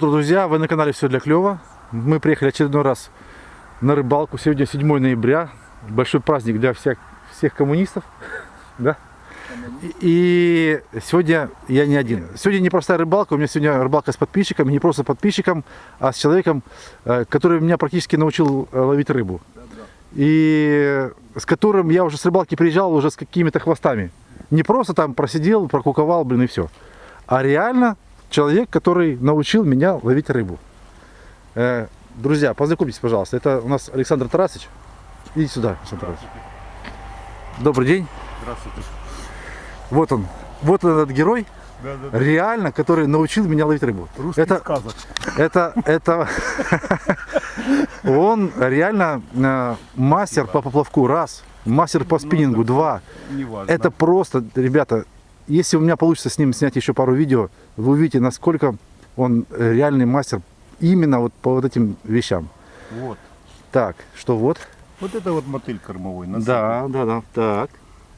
Друзья, вы на канале Все для клёва. Мы приехали очередной раз на рыбалку. Сегодня 7 ноября. Большой праздник для всех, всех коммунистов. Да? И сегодня я не один. Сегодня не простая рыбалка, у меня сегодня рыбалка с подписчиком, не просто подписчиком, а с человеком, э, который меня практически научил э, ловить рыбу. И с которым я уже с рыбалки приезжал уже с какими-то хвостами. Не просто там просидел, прокуковал, блин, и все. А реально человек, который научил меня ловить рыбу. Э, друзья, познакомьтесь, пожалуйста. Это у нас Александр Тарасович. Идите сюда, Александр Тарасович. Добрый день. Здравствуйте. Вот он. Вот он этот герой, Да, да, да. реально, который научил меня ловить рыбу. Русский это, сказок. это, это, он реально э, мастер по поплавку, раз, мастер по спиннингу, два. Это просто, ребята, если у меня получится с ним снять еще пару видео, вы увидите, насколько он э, реальный мастер именно вот по вот этим вещам. Вот. Так, что вот? Вот это вот мотыль кормовой. насыпан. Да, да, да. Так.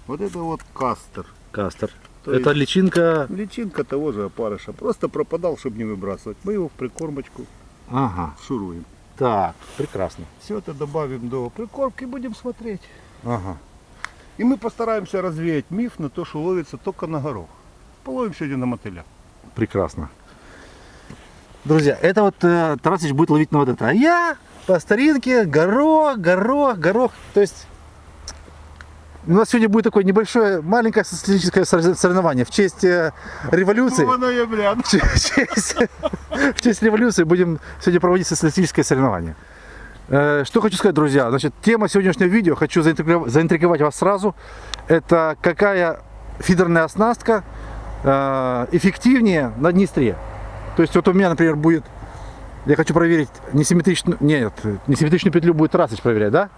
Вот это вот кастер. Кастер. То Это личинка. Личинка того же опарыша. Просто пропадал, чтобы не выбрасывать. Мы его в прикормочку Ага. шуруем. Так, прекрасно. Все это добавим до прикормки и будем смотреть. Ага. И мы постараемся развеять миф на то, что ловится только на горох. Половим сегодня на мотыля. Прекрасно. Друзья, это вот э, Тарасыч будет ловить на вот это. А я по старинке горох, горох, горох. То есть у нас сегодня будет такое небольшое, маленькое социалистическое сор- соревнование в честь э, революции. ноября. В честь, в честь революции будем сегодня проводить социалистическое соревнование. Э, Что хочу сказать, друзья. Значит, тема сегодняшнего видео, хочу заинтриговать, заинтриговать вас сразу. Это какая фидерная оснастка эффективнее на Днестре. То есть вот у меня, например, будет, я хочу проверить несимметричную, нет, несимметричную петлю будет Тарасыч проверять, да?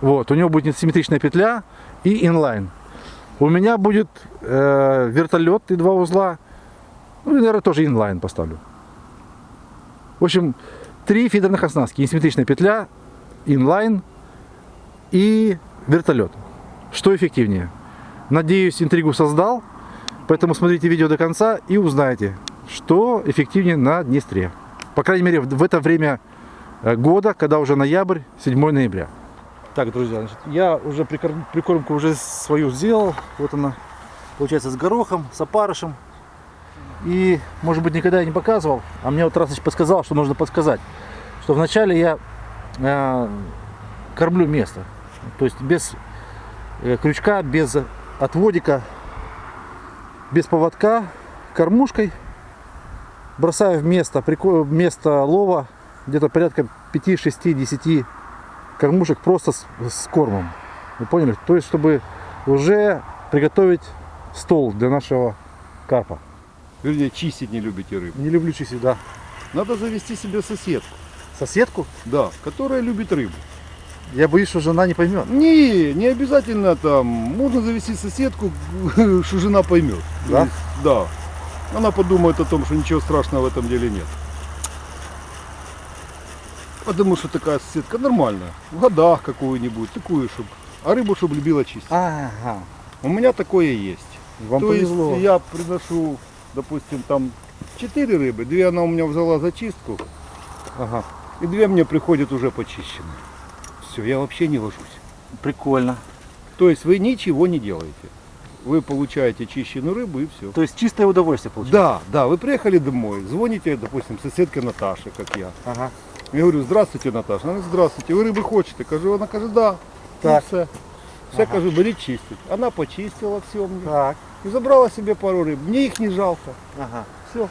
Вот, у него будет несимметричная петля и инлайн. У меня будет э, вертолет и два узла. Ну, и, наверное, тоже инлайн поставлю. В общем, три фидерных оснастки. Несимметричная петля, инлайн и вертолет. Что эффективнее? Надеюсь, интригу создал. Поэтому смотрите видео до конца и узнаете, что эффективнее на Днестре. По крайней мере, в это время э, года, когда уже ноябрь, 7 ноября. Так, друзья, значит, я уже прикорм- прикормку уже свою сделал. Вот она, получается, с горохом, с опарышем. И, может быть, никогда я не показывал, а мне вот Расыч подсказал, что нужно подсказать. Что вначале я э, кормлю место. То есть без э, крючка, без отводика, без поводка, кормушкой. Бросаю в место, место лова где-то порядка 5, 6, 10 кормушек просто с, с кормом. Вы поняли? То есть, чтобы уже приготовить стол для нашего карпа. Вернее, чистить не любите рыбу. Не люблю чистить, да. Надо завести себе соседку. Соседку? Да, которая любит рыбу. Я боюсь, что жена не поймет. Не, не обязательно там. Можно завести соседку, что жена поймет. Да? есть, Да. Она подумает о том, что ничего страшного в этом деле нет. Потому что такая соседка нормальная. В годах какую-нибудь, такую, чтобы. А рыбу, чтобы любила чистить. Ага. У меня такое есть. Вам То повезло. есть я приношу, допустим, там 4 рыбы, две она у меня взяла за чистку, Ага. и две мне приходят уже почищенные. Все, я вообще не ложусь. Прикольно. То есть вы ничего не делаете. Вы получаете чищенную рыбу и все. То есть чистое удовольствие получается. Да, да, вы приехали домой, звоните, допустим, соседке Наташе, как я. Ага. Я говорю, здравствуйте, Наташа. Она говорит, здравствуйте, вы рыбы хотите? Кажу, она каже, да. Так. Все. Все, кажу, беріть чистить. Она почистила все мне. Так. И забрала себе пару рыб. Мне их не жалко. Ага. Все.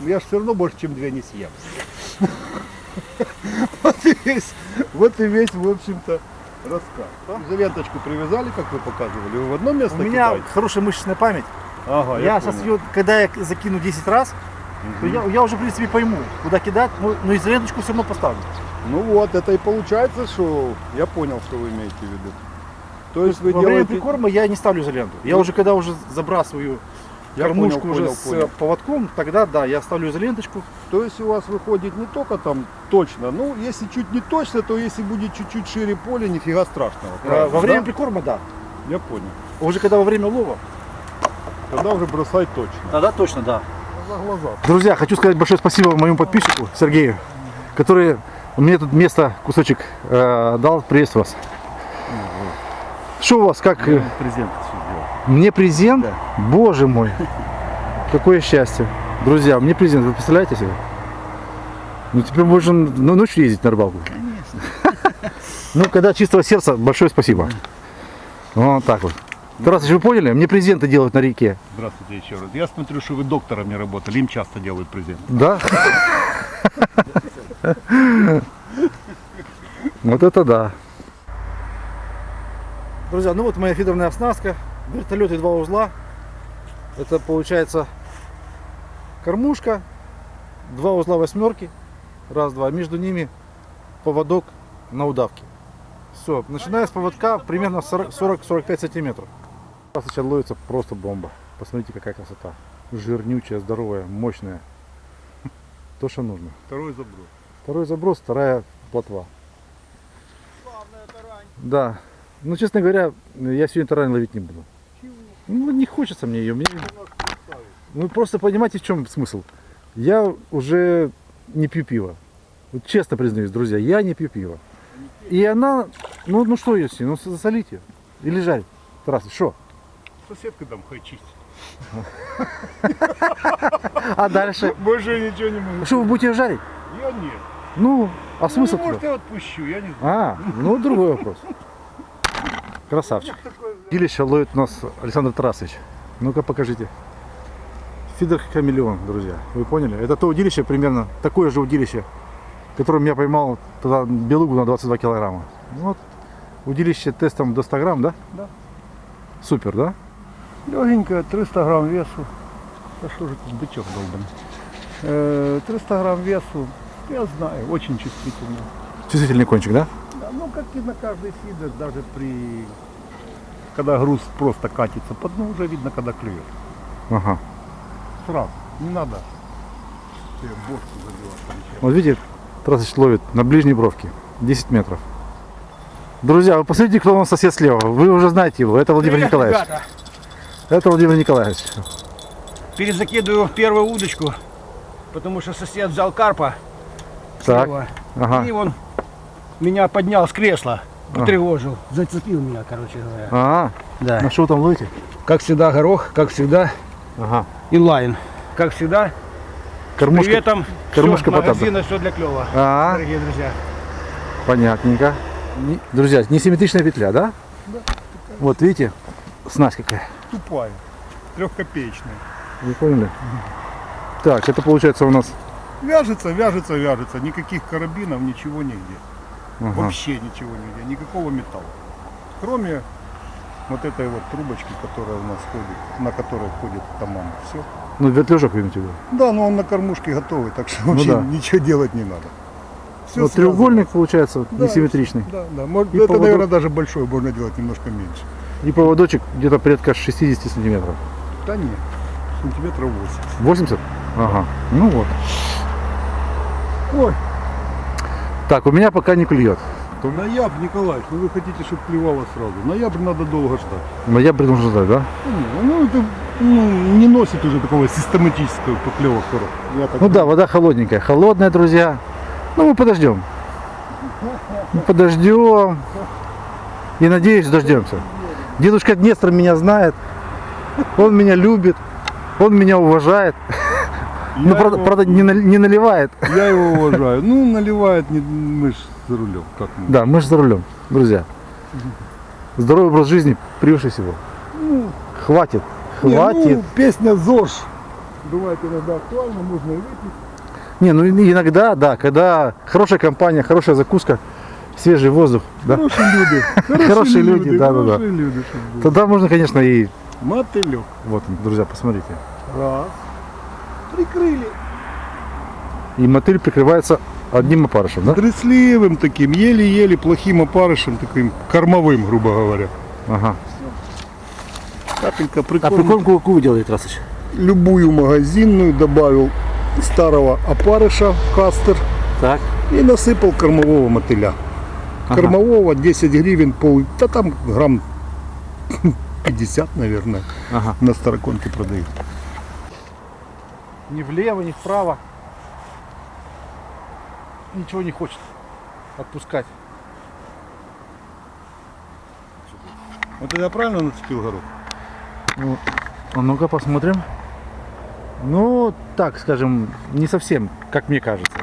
Я же все равно больше, чем две не съем. Вот и весь, вот и весь, в общем-то, рассказ. Изоленточку привязали, как вы показывали. Вы в одно место У меня кидаете? хорошая мышечная память. Ага, я я, сейчас ее, когда я закину 10 раз, то я, я уже, в принципе, пойму, куда кидать, но, но из ленточку все равно поставлю. Ну вот, это и получается, что я понял, что вы имеете в виду. То есть вы Во время делаете... прикорма я не ставлю изоленту. Я уже, когда уже забрасываю Я кормушку понял, уже понял, с понял. э, поводком, тогда да, я ставлю изоленточку. То есть у вас выходит не только там точно, ну если чуть не точно, то если будет чуть-чуть шире поле, нифига страшного. Э, правильно, Во время да? прикорма, да. Я понял. Уже когда во время лова, Тогда уже бросать точно. тогда точно, да. За глаза. Друзья, хочу сказать большое спасибо моему подписчику Сергею, который мне тут место, кусочек э, дал. Приветствую вас. Что у вас, как? э, сделал. Мне презент? Боже мой, какое счастье. Друзья, мне презент, вы представляете себе? Ну теперь можно ну, ночью ездить на рыбалку. Конечно. Ну, когда чистого сердца, большое спасибо. Вот так вот. Тарас, вы поняли? Мне презенты делают на реке. Здравствуйте еще раз. Я смотрю, что вы доктором не работали. Им часто делают презент. Да? Вот это да. Друзья, ну вот моя фидерная оснастка. Вертолет и два узла. Это получается кормушка, два узла восьмерки. Раз, два. Между ними поводок на удавке. Все, начиная с поводка примерно 40-45 сантиметров. Сейчас ловится просто бомба. Посмотрите, какая красота. Жирнючая, здоровая, мощная. То, что нужно. Второй заброс. Второй заброс, вторая плотва. Да. Ну, честно говоря, я сегодня тарань ловить не буду. Ну, не хочется мне ее. Мне... Вы просто понимаете, в чем смысл? Я уже не пью пиво. Вот честно признаюсь, друзья, я не пью пиво. И она, ну, ну что ее с ней? Ну, засолить ее. Или жарить. Тарас, что? Соседка там чистит. А дальше? Больше ничего не могу. Что, вы будете ее жарить? Я нет. Ну, а смысл ну, может, я отпущу, я не знаю. А, ну другой вопрос. Красавчик. Удилище ловит у нас Александр Тарасович. Ну-ка покажите. Фидер хамелеон, друзья. Вы поняли? Это то удилище примерно, такое же удилище, которым я поймал тогда белугу на 22 килограмма. Вот. Удилище тестом до 100 грамм, да? Да. Супер, да? Легенькая, 300 грамм весу. Да что же тут бычок долбанный? Э, 300 грамм весу, я знаю, очень чувствительно. Чувствительный кончик, да? Да, ну как и на каждый фидер, даже при... Когда груз просто катится по дну, уже видно, когда клюет. Ага. Сразу, не надо. Вот видите, Тарасович ловит на ближней бровке. 10 метров. Друзья, вы посмотрите, кто у нас сосед слева. Вы уже знаете его. Это Владимир Николаевич. Ребята, Это Владимир Николаевич. перезакидываю первую удочку, потому что сосед взял карпа. Так. слева, Ага. И он меня поднял с кресла. Потревожил, зацепил меня, короче говоря. А, Да. на что там ловите? Как всегда горох, как всегда Ага. инлайн. Как всегда, Кормушка. приветом, кормушка все, магазина, все для клёва. А, Дорогие друзья. понятненько. Не- Друзья, несимметричная петля, да? Вот видите, снасть какая. Тупая, трехкопеечная. Вы поняли? Так, это получается у нас. Вяжется, вяжется, вяжется. Никаких карабинов, ничего нигде. Ага. Вообще ничего нигде, никакого металла. Кроме вот этой вот трубочки, которая у нас ходит, на которой ходит таман. Все. Ну, вертлюжок вы имеете в виду. Да, но он на кормушке готовый, так что вообще да. ничего делать не надо. Всё вот треугольник получается Да, несимметричный. Да, да. Может, И это, поводок. наверное, даже большой, можно делать немножко меньше. И поводочек где-то порядка 60 сантиметров. Да нет, сантиметров 80. 80? Ага. Ну вот. Ой, Так, у меня пока не клюет. ноябрь, Николаевич, ну вы хотите, чтобы клевало сразу. Ноябрь надо долго ждать. Но я должен ждать, да? Ну, ну, это ну, не носит уже такого систематического поклевок. Так Ну да, вода холодненькая. Холодная, друзья. Ну мы подождем. Мы подождем. И надеюсь, дождемся. Дедушка Днестр меня знает. Он меня любит. Он меня уважает. Ну, правда, его- правда, не, не наливает. Я его уважаю. Ну, наливает не мы за рулем. Как мы? Да, мы же за рулем, друзья. Здоровый образ жизни превыше всего. Хватит. Не, Хватит. ну, песня ЗОЖ. Бывает иногда актуально, можно и выпить. Не, ну иногда, да, когда хорошая компания, хорошая закуска, свежий воздух, да, Хорошие люди. Хорошие люди, да, да, да. Хорошие люди, тогда можно, конечно, и Мотылек. вот, друзья, посмотрите. Раз. Прикрыли. И мотыль прикрывается одним опарышем, да? Тресливым таким, еле-еле плохим опарышем, таким кормовым, грубо говоря. Ага. Капелька А прикорм. прикормку какую вы делаете, Расыч? Любую магазинную добавил старого опарыша в кастер Так. и насыпал кормового мотыля. Ага. Кормового 10 гривен, пол, да там грамм 50, наверное, Ага. на староконке продают. Ни влево, ни вправо. Ничего не хочет отпускать. Вот это я правильно нацепил горох? Ну, а ну-ка посмотрим. Ну, так скажем, не совсем, как мне кажется.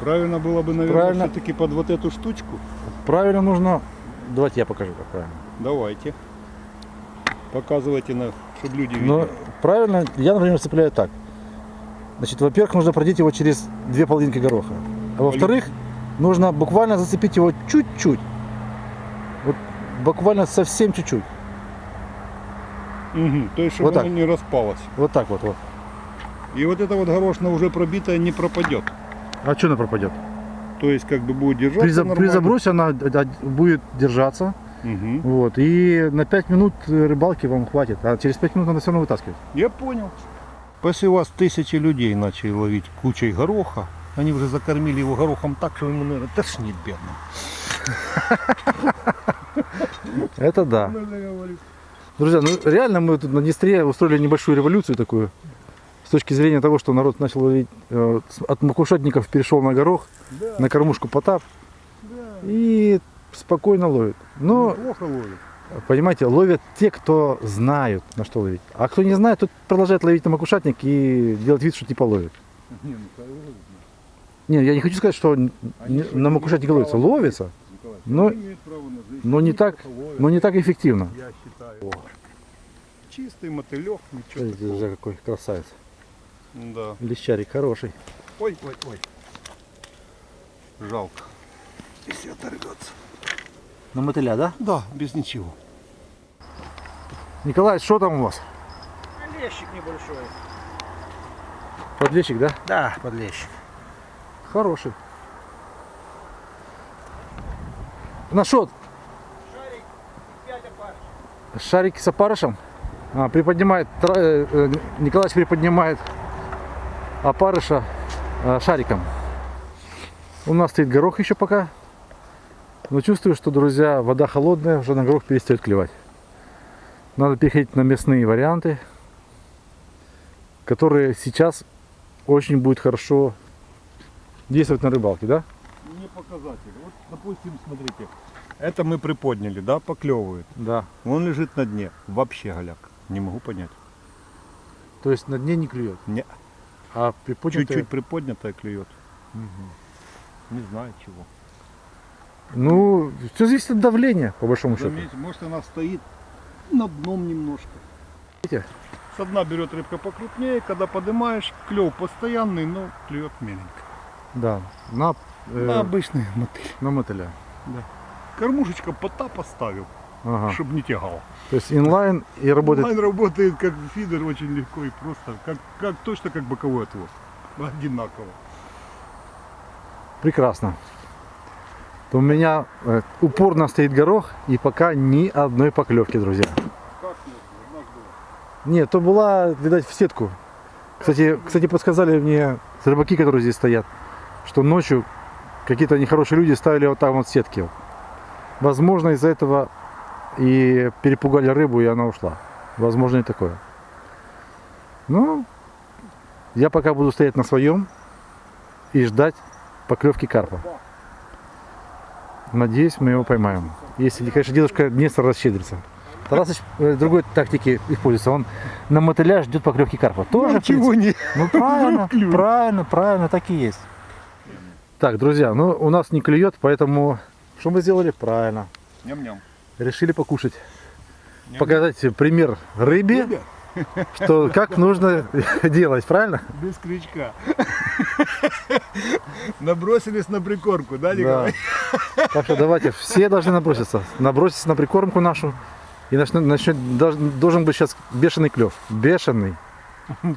Правильно было бы, наверное, Правильно. все-таки под вот эту штучку. Правильно нужно... Давайте я покажу, как правильно. Давайте. Показывайте, на, чтобы люди видели. Но правильно, я, например, цепляю так. Значит, во-первых, нужно продеть его через две половинки гороха. А во-вторых, нужно буквально зацепить его чуть-чуть. Вот буквально совсем чуть-чуть. Мгм, То есть, чтобы Вот оно так. не распалось. Вот так вот. вот. И вот это вот горошина уже пробитая не пропадет. А что она пропадет? То есть, как бы будет держаться При, при забросе она будет держаться. Мгм. Вот, и на 5 минут э, рыбалки вам хватит. А через 5 минут надо все равно вытаскивать. Я понял. Если у вас тысячи людей начали ловить кучей гороха, они уже закормили его горохом так, что ему, наверное, тошнит бедным. Это да. Друзья, ну реально мы тут на Днестре устроили небольшую революцию такую. С точки зрения того, что народ начал ловить, э, от макушатников перешел на горох, на кормушку потап и спокойно ловит. Но, плохо ловит. Понимаете, ловят те, кто знают, на что ловить. А кто не знает, тот продолжает ловить на макушатник и делать вид, что типа ловит. Не, ну. Не, я не хочу сказать, что на макушатнике ловится. Ловится, но, но, не так, но не так эффективно. Я считаю. Чистый мотылек, ничего Смотрите, такого. какой красавец. Да. Лещарик хороший. Ой, ой, ой. Жалко. Если оторвется. На мотыля, да? Да, без ничего. Николай, что там у вас? Лещик небольшой. Подлещик, да? Да, подлещик. Хороший. На что? Шарик 5 опар. Шарики с опарышем? А, приподнимает, э, э, Николаевич приподнимает опарыша э, шариком. У нас стоит горох еще пока. Но чувствую, что, друзья, вода холодная, уже на горох перестает клевать. Надо переходить на мясные варианты, которые сейчас очень будет хорошо действовать на рыбалке, да? Не показатель. Вот, допустим, смотрите. Это мы приподняли, да, поклевывает. Да. Он лежит на дне. Вообще голяк. Не могу понять. То есть на дне не клюет. Не. А приподнятая- Чуть-чуть приподнятая клюет. Не знаю чего. Ну, все зависит от давления, по большому счету. Заметьте, может она стоит на дном немножко. Видите? Со дна берет рыбка покрупнее, когда поднимаешь, клев постоянный, но клюет меленько. Да, на, э, На обычный мотыль. на мотыля. Кормушечка пота поставил, Ага. чтобы не тягал. То есть инлайн и работает. Онлайн работает как фидер очень легко и просто, как, как точно как боковой отвод. Одинаково. Прекрасно. То у меня э, упорно стоит горох и пока ни одной поклевки, друзья. Нет, то была, видать, в сетку. Кстати, кстати, подсказали мне рыбаки, которые здесь стоят, что ночью какие-то нехорошие люди ставили вот там вот сетки. Возможно, из-за этого и перепугали рыбу, и она ушла. Возможно, и такое. Ну, я пока буду стоять на своем и ждать поклевки карпа. Надеюсь, мы его поймаем. Если, конечно, дедушка Днестр расщедрится. Тарасыч э, другой тактики используется. Он на мотыля ждет поклевки карпа. Тоже, Ничего не. ну правильно, правильно, правильно, так и есть. Так, друзья, ну у нас не клюет, поэтому что мы сделали? Правильно. Ням-ням. Решили покушать. Показать пример рыбе, Ребят, что как нужно делать, правильно? без крючка. Набросились на прикормку, да, Да. Николай? Так что давайте, все должны наброситься. Наброситься на прикормку нашу. И начнет, начнет, должен, быть сейчас бешеный клев. Бешеный.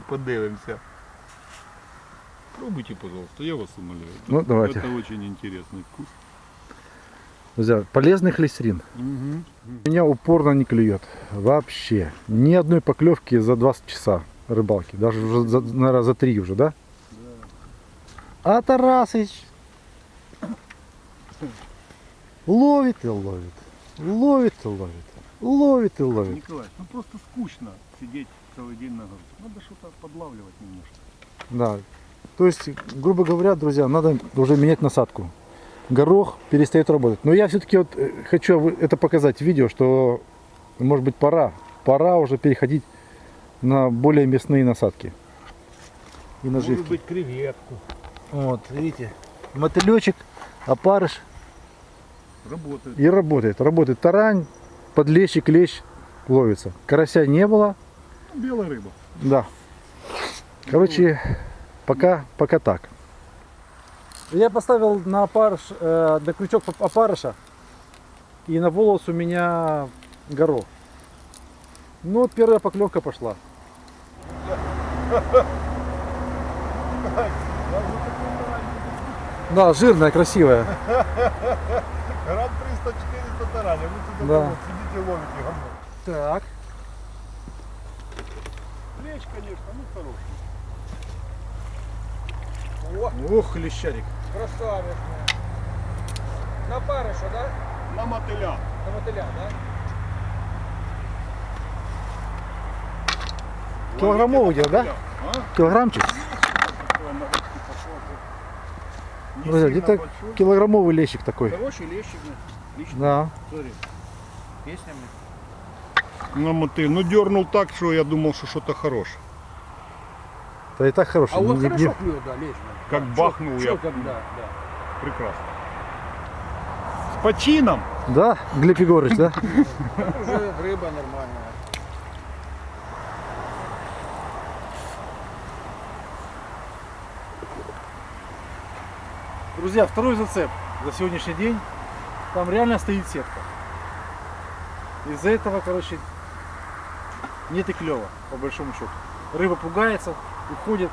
Подивимося. Пробуйте, пожалуйста, я вас умоляю. Ну, давайте. Это очень интересный вкус. Друзья, полезный холестерин. Меня упорно не клюет. Вообще. Ни одной поклевки за 20 часа рыбалки. Даже уже, за, наверное, за 3 уже, да? А Тарасыч ловит и ловит. Ловит и ловит. Ловит и ловит. Николай, ну просто скучно сидеть целый день на горке. Надо что-то подлавливать немножко. Да. То есть, грубо говоря, друзья, надо уже менять насадку. Горох перестает работать. Но я все-таки вот э, хочу это показать в видео, что может быть пора, пора уже переходить на более мясные насадки и наживки. Может быть креветку. Вот, видите, мотылечек, опарыш Работает. и работает. Работает тарань, подлещик, лещ ловится. Карася не было, Белая рыба. Да. Короче, пока, пока так. Я поставил на опарыш, э, на крючок оп- опарыша, и на волос у меня горох. Ну, вот первая поклевка пошла. Да, жирная, красивая. Грамм 300-400 тараня. Вы тут Да. вот сидите ловите говно. Так. Плеч, конечно, ну хороший. Ух, лещарик. Красавец. На парыша, да? На мотыля. На мотыля, да? Килограммовый где, да? А? Килограммчик? Такой на ручки пошел. Не Друзья, где-то килограммовый лещик такой. Хороший лещик. Лично. Да. Смотри. Песнями. На мотыль. Ну дернул так, что я думал, что что-то хорошее. Да и так хороший. А он Не- не- хорошо клюет, да, лично. Как бахнул я. Чё, как, да, да. Прекрасно. С почином. Да, Глеб Егорович, да? Уже рыба нормальная. Друзья, второй зацеп за сегодняшний день. Там реально стоит сетка. Из-за этого, короче, нет и клева, по большому счету. Рыба пугается, уходит.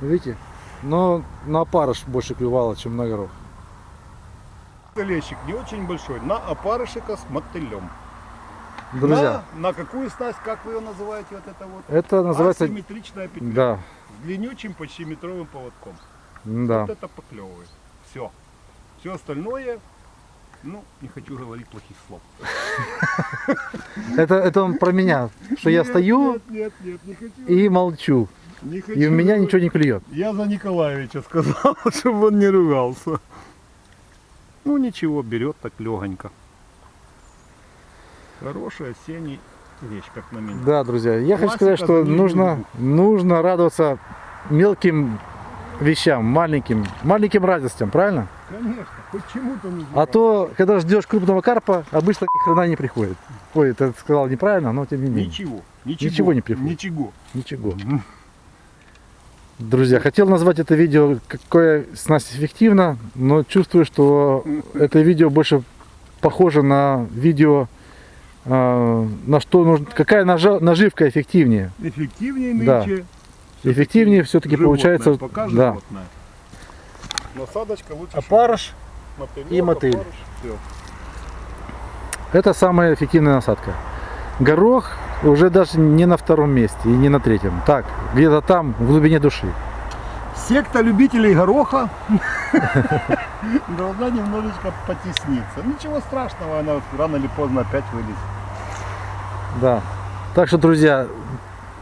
Видите? Но на опарыш больше клювало, чем на горох. Лещик не очень большой. На опарышика с мотылем. Друзья, На, на какую снасть, как вы ее называете, вот это вот? это называется... Асимметричная петля. Да, С длиннючим, почти метровым поводком. Да. Вот это поклевывает. Все. Все остальное, ну, не хочу говорить плохих слов. Это, это он про меня, что я стою хочу. и молчу. хочу И у меня ничего не клюет. Я за Николаевича сказал, чтобы он не ругался. Ну ничего, берет так легонько. Хороший осенний вещь, как на меня. Да, друзья, я хочу Классика сказать, что нужно, нужно радоваться мелким вещам, маленьким, маленьким радостям, правильно? Конечно, хоть чему-то. А то, когда ждешь крупного карпа, обычно ни хрена не приходит. Ой, ты сказал неправильно, но тем не менее. Ничего, ничего. Ничего не приходит. Ничего. Ничего. Друзья, хотел назвать это видео, какое снасть эффективно, но чувствую, что это видео больше похоже на видео, э, на что нужно, какая наживка эффективнее. Эффективнее Да. Эффективнее все-таки получается. Пока да. животное. Насадочка лучше. Опарыш и мотыль. Все. это самая эффективная насадка. Горох уже даже не на втором месте и не на третьем. Так, где-то там, в глубине души. Секта любителей гороха должна немножечко потесниться. Ничего страшного, она рано или поздно опять вылезет. Да. Так что, друзья,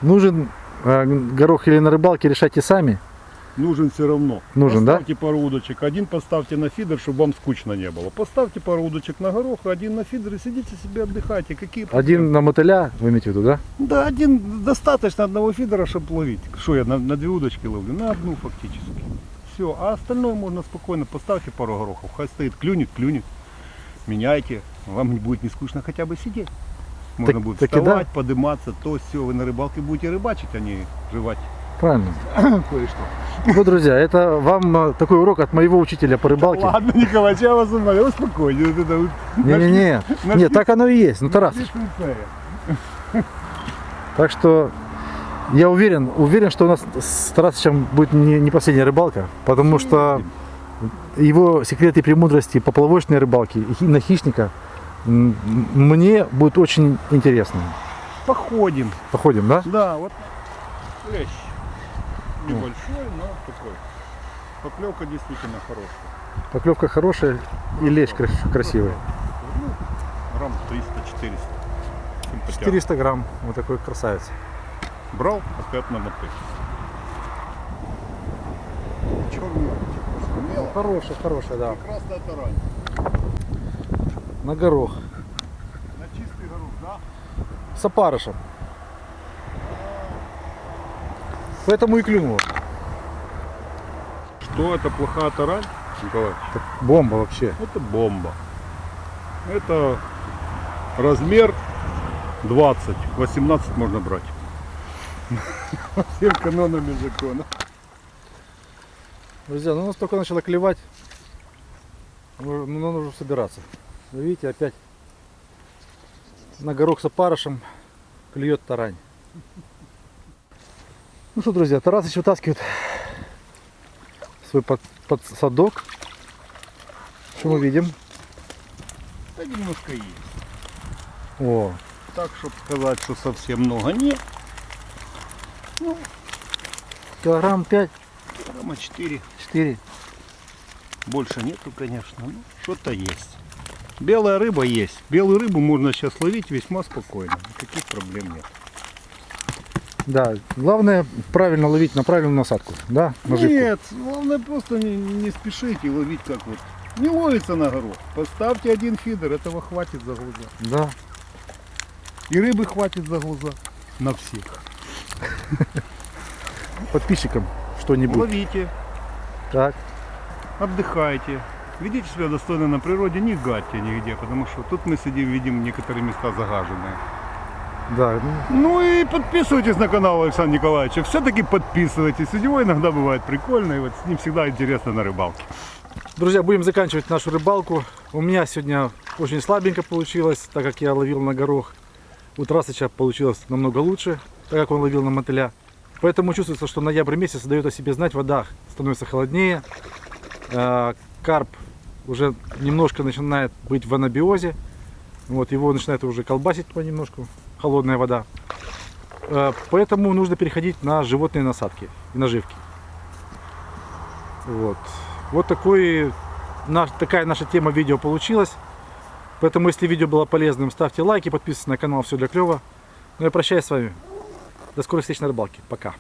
нужен э, горох или на рыбалке, решайте сами. Нужен все равно. Нужен, да? поставьте пару удочек. Один поставьте на фидер, чтобы вам скучно не было. Поставьте пару удочек на горох, один на фидер и сидите себе отдыхайте. Какие проблемы? Один на мотыля, вы имеете в виду, да? Да, один достаточно одного фидера, чтобы ловить. Что я на, на две удочки ловлю? На одну фактически. Все. А остальное можно спокойно. Поставьте пару горохов. Хай стоит, клюнет, клюнет. Меняйте. Вам не будет не скучно хотя бы сидеть. Можно Так- будет таки да. вставать, подниматься, то все. Вы на рыбалке будете рыбачить, а не жевать Правильно. кое-что. Ну, друзья, это вам э, такой урок от моего учителя по рыбалке. Ладно, Николай, я вас умоляю, успокойте. Вот это вот Не-не-не. Нет, так оно и есть. Ну, Тарас. Так что я уверен, уверен, что у нас с Тарасычем будет не, не последняя рыбалка, потому что его секреты и премудрости поплавочной рыбалки и хи- на хищника мне будет очень интересно. Походим. Походим, да? Да, вот клещ. Небольшой, но такой. Поклевка действительно хорошая. Поклевка хорошая и лещ красивый. Ну, грамм 300-400. 400 грамм. Вот такой красавец. Брал, опять на мотык. Черный. Хорошая, хорошая, да. Прекрасно это. На горох. На чистый горох, да? С опарышем. Поэтому и клюнуло. Что это плохая тарань, Николаевич? Бомба вообще. Это бомба. Это размер 20. 18 можно брать. Всем канонами закона. Друзья, ну у нас только начало клевать. Ну, ну, уже собираться. Вы видите, опять на горох с опарышем клюет тарань. Ну что, друзья, Тарасыч вытаскивает свой под, подсадок. Что мы видим? Да немножко есть. О, Так, чтобы сказать, что совсем много нет. килограмм 5, Грамма 4. 4. Больше нету, конечно. но что-то есть. Белая рыба есть. Белую рыбу можно сейчас ловить весьма спокойно. Никаких проблем нет. Да, главное правильно ловить на правильную насадку, да, наживку. Нет, главное просто не, не спешите ловить как вот. Не ловится на горох. Поставьте один фидер, этого хватит за глаза. Да. И рыбы хватит за глаза. На всех. Подписчикам что-нибудь. Ловите, Так. отдыхайте. Ведите себя достойно на природе, не гадьте нигде, потому что тут мы сидим, видим некоторые места загаженные. Да, ну, и подписывайтесь на канал Александра Николаевича. Все-таки подписывайтесь. У него иногда бывает прикольно, и вот с ним всегда интересно на рыбалке. Друзья, будем заканчивать нашу рыбалку. У меня сегодня очень слабенько получилось, так как я ловил на горох. У Трасыча получилось намного лучше, так как он ловил на мотыля. Поэтому чувствуется, что ноябрь месяц дает о себе знать, вода становится холоднее. Карп уже немножко начинает быть в анабиозе. Вот, его начинает уже колбасить понемножку, холодная вода. Э, Поэтому нужно переходить на животные насадки и наживки. Вот. Вот такой, наш, такая наша тема видео получилась. Поэтому, если видео было полезным, ставьте лайки, подписывайтесь на канал Все для клёва. Ну я прощаюсь с вами. До скорых встреч на рыбалке. Пока.